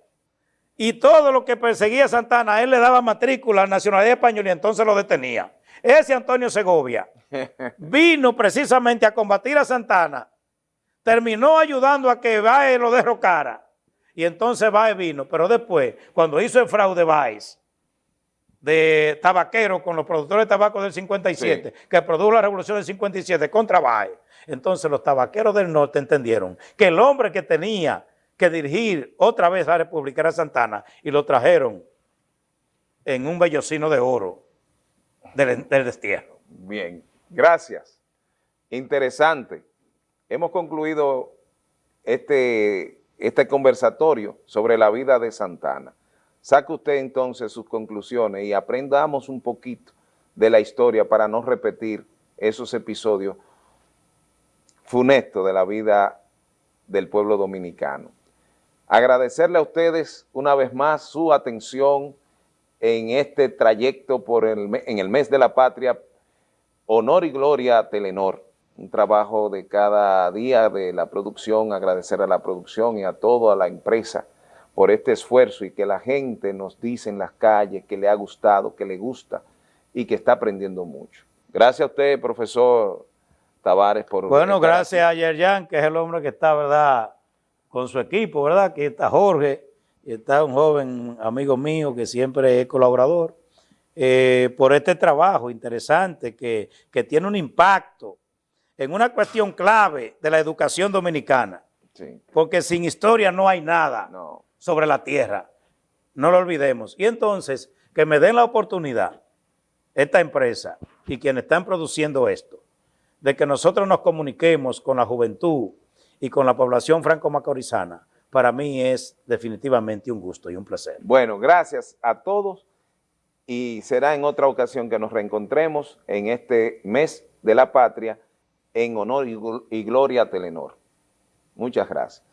B: y todo lo que perseguía Santana, él le daba matrícula a la nacionalidad española y entonces lo detenía. Ese Antonio Segovia vino precisamente a combatir a Santana, terminó ayudando a que Baez lo derrocara. Y entonces Baez vino, pero después, cuando hizo el fraude Baez de tabaquero con los productores de tabaco del 57, que produjo la revolución del 57 contra Baez, entonces los tabaqueros del norte entendieron que el hombre que tenía que dirigir otra vez a la República era Santana y lo trajeron en un vellocino de oro del, destierro.
A: Bien, gracias. Interesante. Hemos concluido este, este conversatorio sobre la vida de Santana. Saque usted entonces sus conclusiones y aprendamos un poquito de la historia para no repetir esos episodios funestos de la vida del pueblo dominicano. Agradecerle a ustedes una vez más su atención en este trayecto por el, en el mes de la patria, honor y gloria a Telenor, un trabajo de cada día de la producción, agradecer a la producción y a toda la empresa por este esfuerzo y que la gente nos dice en las calles que le ha gustado, que le gusta y que está aprendiendo mucho. Gracias a usted, profesor Tavares, por...
B: Bueno, gracias a Yerjan, que es el hombre que está, ¿verdad?, con su equipo, ¿verdad? Aquí está Jorge, y está un joven amigo mío que siempre es colaborador, eh, por este trabajo interesante que, tiene un impacto en una cuestión clave de la educación dominicana. Porque sin historia no hay nada sobre la tierra. No lo olvidemos. Y entonces, que me den la oportunidad, esta empresa y quienes están produciendo esto, de que nosotros nos comuniquemos con la juventud, y con la población franco-macorizana, para mí es definitivamente un gusto y un placer.
A: Bueno, gracias a todos y será en otra ocasión que nos reencontremos en este mes de la patria en honor y gloria a Telenor. Muchas gracias.